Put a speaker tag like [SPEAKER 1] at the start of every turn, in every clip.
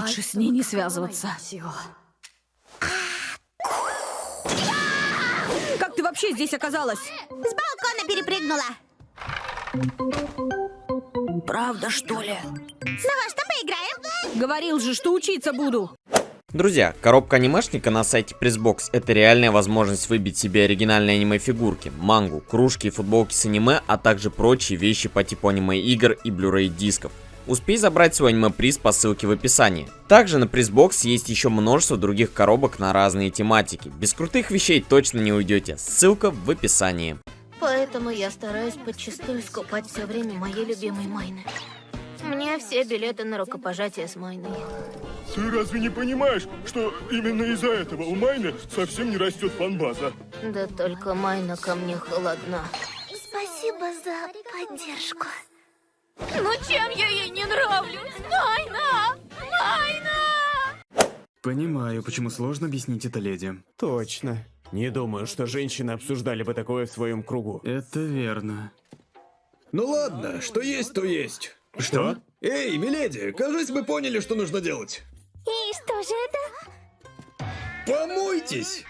[SPEAKER 1] Лучше с ней не связываться. Как ты вообще здесь оказалась?
[SPEAKER 2] С балкона перепрыгнула.
[SPEAKER 1] Правда, что ли?
[SPEAKER 2] Ну во что поиграем?
[SPEAKER 1] Говорил же, что учиться буду.
[SPEAKER 3] Друзья, коробка анимешника на сайте Pressbox это реальная возможность выбить себе оригинальные аниме-фигурки, мангу, кружки и футболки с аниме, а также прочие вещи по типу аниме-игр и Blu-ray дисков. Успей забрать свой аниме-приз по ссылке в описании. Также на Pressbox есть еще множество других коробок на разные тематики. Без крутых вещей точно не уйдете. Ссылка в описании.
[SPEAKER 4] Поэтому я стараюсь подчистую скупать все время моей любимой Майны. Мне все билеты на рукопожатие с Майной.
[SPEAKER 5] Ты разве не понимаешь, что именно из-за этого у Майны совсем не растет фанбаза?
[SPEAKER 4] Да только Майна ко мне холодна.
[SPEAKER 2] Спасибо за поддержку.
[SPEAKER 4] Ну чем я ей не нравлюсь? Майна! Майна!
[SPEAKER 6] Понимаю, почему сложно объяснить это леди.
[SPEAKER 7] Точно. Не думаю, что женщины обсуждали бы такое в своем кругу.
[SPEAKER 6] Это верно.
[SPEAKER 8] Ну ладно, что есть, то есть.
[SPEAKER 6] Что?
[SPEAKER 8] Эй, миледи, кажись, мы поняли, что нужно делать.
[SPEAKER 2] И что же это?
[SPEAKER 8] Помойтесь!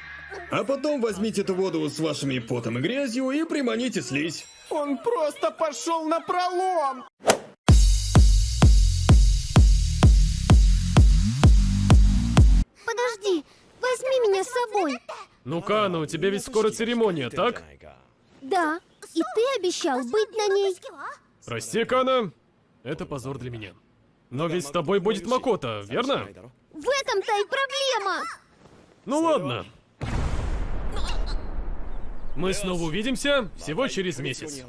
[SPEAKER 8] А потом возьмите эту воду с вашими потом и грязью и приманите слизь.
[SPEAKER 7] Он просто пошел на пролом!
[SPEAKER 2] Подожди, возьми меня с собой.
[SPEAKER 9] Ну, Кана, у тебя ведь скоро церемония, так?
[SPEAKER 2] Да, и ты обещал быть на ней.
[SPEAKER 9] Прости, Кана, это позор для меня. Но ведь с тобой будет Макота, верно?
[SPEAKER 2] В этом-то и проблема.
[SPEAKER 9] Ну ладно. Мы снова увидимся всего через месяц.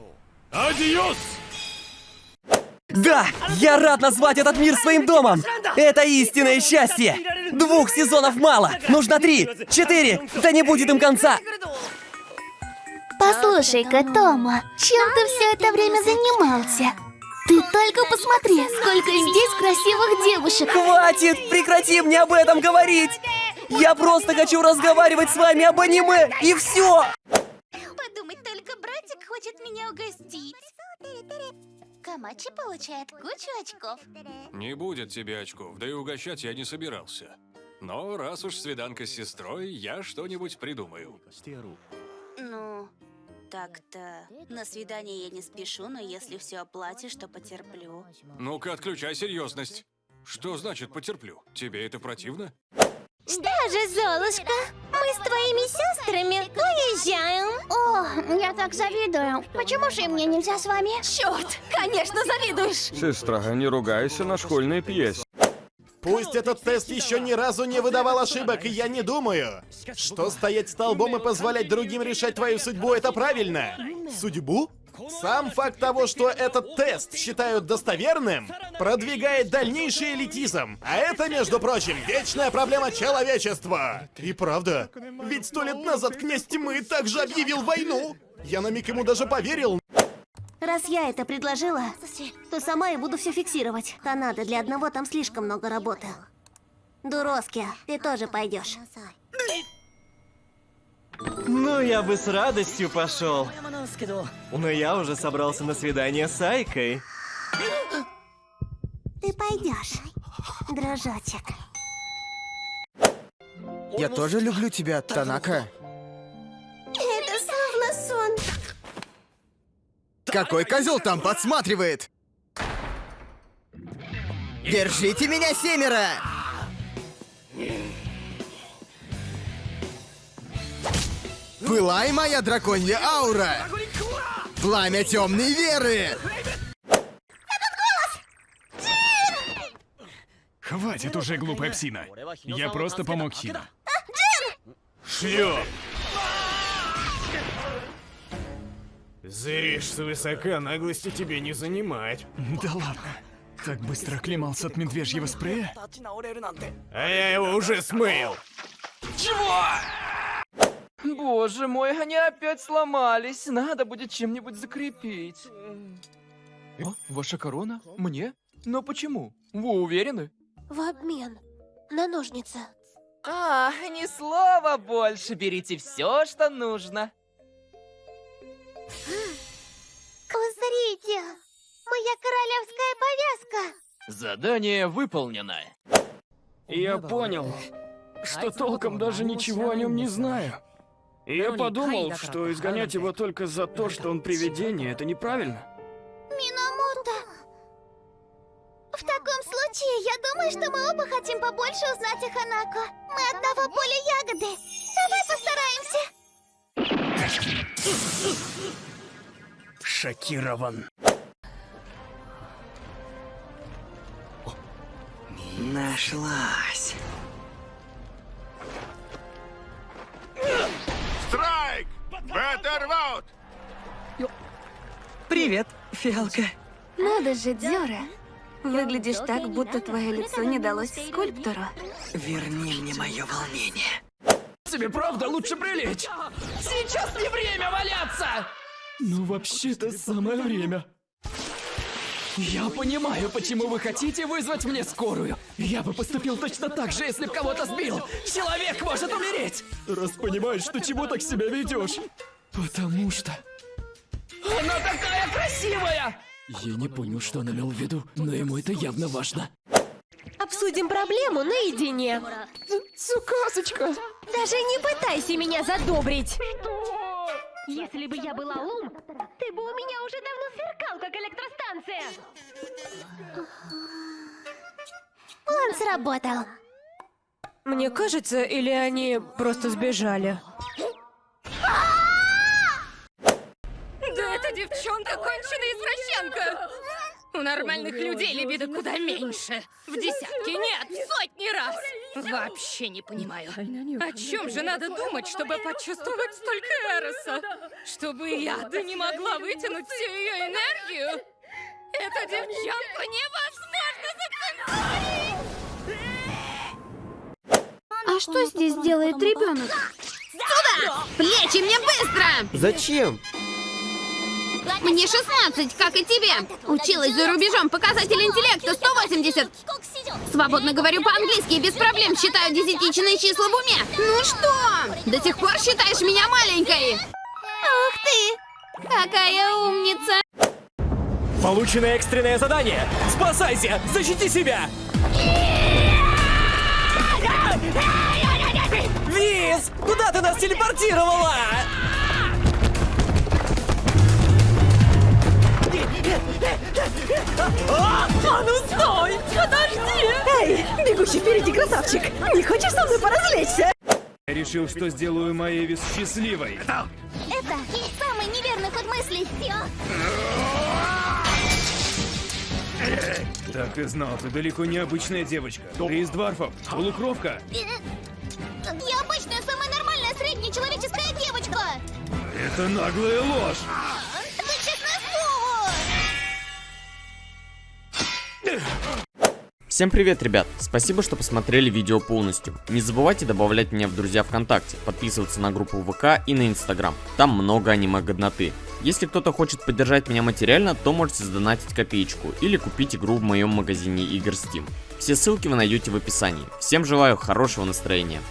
[SPEAKER 9] Адиос!
[SPEAKER 10] Да, я рад назвать этот мир своим домом. Это истинное счастье. Двух сезонов мало. Нужно три, четыре. Да не будет им конца.
[SPEAKER 2] Послушай-ка, Тома, чем ты все это время занимался? Ты только посмотри, сколько здесь красивых девушек.
[SPEAKER 10] Хватит, прекрати мне об этом говорить. Я просто хочу разговаривать с вами об аниме, и все.
[SPEAKER 2] Хочет меня угостить. Камачи получает кучу очков.
[SPEAKER 11] Не будет тебе очков, да и угощать я не собирался. Но раз уж свиданка с сестрой, я что-нибудь придумаю.
[SPEAKER 4] Ну, так-то. На свидание я не спешу, но если все оплатишь, то потерплю.
[SPEAKER 11] Ну-ка, отключай серьезность. Что значит потерплю? Тебе это противно?
[SPEAKER 2] Что же, Золушка, мы с твоими сестрами уезжаем. О, я так завидую. Почему же мне нельзя с вами?
[SPEAKER 1] Черт, конечно, завидуешь.
[SPEAKER 5] Сестра, не ругайся на школьной пьесе.
[SPEAKER 7] Пусть этот тест еще ни разу не выдавал ошибок, и я не думаю, что стоять столбом и позволять другим решать твою судьбу это правильно. Судьбу? Сам факт того, что этот тест считают достоверным, продвигает дальнейший элитизм. А это, между прочим, вечная проблема человечества. И правда, ведь сто лет назад князь тьмы также объявил войну. Я на миг ему даже поверил,
[SPEAKER 4] Раз я это предложила, то сама и буду все фиксировать. Канада для одного там слишком много работы. Дуроски, ты тоже пойдешь.
[SPEAKER 10] Ну, я бы с радостью пошел. Но я уже собрался на свидание с Айкой.
[SPEAKER 2] Ты пойдешь, дрожочек.
[SPEAKER 7] Я тоже люблю тебя, Танака.
[SPEAKER 2] Это словно сон.
[SPEAKER 7] Какой козел там подсматривает? Держите меня, семеро! Пылай, моя драконья аура! Пламя темной веры!
[SPEAKER 9] Хватит уже, глупая псина. Я просто помог Хина. Шлё!
[SPEAKER 7] Зыришь свысока, наглости тебе не занимать.
[SPEAKER 9] Да ладно. Так быстро оклемался от медвежьего спрея?
[SPEAKER 7] А я его уже смыл.
[SPEAKER 10] Боже мой, они опять сломались. Надо будет чем-нибудь закрепить. О, ваша корона? Мне? Но почему? Вы уверены?
[SPEAKER 2] В обмен на ножницы.
[SPEAKER 10] А, ни слова больше. Берите все, что нужно.
[SPEAKER 2] Узрите, моя королевская повязка.
[SPEAKER 10] Задание выполнено. Я понял, что толком даже ничего о нем не знаю. Я подумал, что изгонять его только за то, что он привидение, это неправильно.
[SPEAKER 2] Минамото. В таком случае, я думаю, что мы оба хотим побольше узнать о Ханако. Мы одного поля ягоды. Давай постараемся.
[SPEAKER 10] Шокирован. Нашлась.
[SPEAKER 5] Беттервуд!
[SPEAKER 12] Привет, фиалка.
[SPEAKER 1] Надо же, Дзёра. Выглядишь так, будто твое лицо не далось скульптору.
[SPEAKER 12] Верни мне мое волнение.
[SPEAKER 10] Тебе правда лучше прилечь? Сейчас не время валяться! Ну, вообще-то самое время. Я понимаю, почему вы хотите вызвать мне скорую. Я бы поступил точно так же, если б кого-то сбил. Человек может умереть! Раз понимаешь, что чего так себя ведешь. Потому что... Она такая красивая! Я не понял, что она имел в виду, но ему это явно важно.
[SPEAKER 1] Обсудим проблему наедине.
[SPEAKER 10] Цукасочка!
[SPEAKER 1] Даже не пытайся меня задобрить.
[SPEAKER 2] Если бы я была ум, ты бы у меня уже давно сверкал, как электростанция. Он сработал.
[SPEAKER 1] Мне кажется, или они просто сбежали?
[SPEAKER 13] Извращенка! У нормальных людей либидо куда меньше. В десятки, нет, в сотни раз. Вообще не понимаю. О чем же надо думать, чтобы почувствовать столько эроса? Чтобы я да не могла вытянуть всю ее энергию? Эту девчонку невозможно зацензурить!
[SPEAKER 1] А что здесь делает ребенок?
[SPEAKER 13] Сюда! Плечи мне быстро!
[SPEAKER 12] Зачем?
[SPEAKER 13] Мне 16, как и тебе. Училась за рубежом. Показатель интеллекта 180. Свободно говорю по-английски и без проблем считаю десятичные числа в уме. Ну что, до сих пор считаешь меня маленькой? Ух ты! Какая умница!
[SPEAKER 10] Получено экстренное задание! Спасайся! Защити себя! Виз! Куда ты нас телепортировала?
[SPEAKER 1] А ну стой! Подожди! Эй, бегущий впереди красавчик! Не хочешь со мной поразвлечься?
[SPEAKER 9] Я решил, что сделаю Маевис счастливой.
[SPEAKER 2] Это самый неверный ход мыслей.
[SPEAKER 9] Так и знал, ты далеко не обычная девочка. Ты из дворфов, полукровка.
[SPEAKER 2] Я обычная, самая нормальная, средняя человеческая девочка.
[SPEAKER 9] Это наглая ложь.
[SPEAKER 3] Всем привет, ребят! Спасибо, что посмотрели видео полностью. Не забывайте добавлять меня в друзья ВКонтакте, подписываться на группу ВК и на Инстаграм. Там много аниме-годноты. Если кто-то хочет поддержать меня материально, то можете сдонатить копеечку или купить игру в моем магазине игр Steam. Все ссылки вы найдете в описании. Всем желаю хорошего настроения.